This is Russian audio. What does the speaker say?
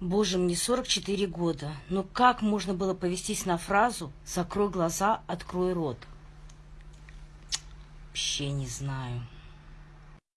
Боже, мне 44 года. Но как можно было повестись на фразу «закрой глаза, открой рот»? Вообще не знаю.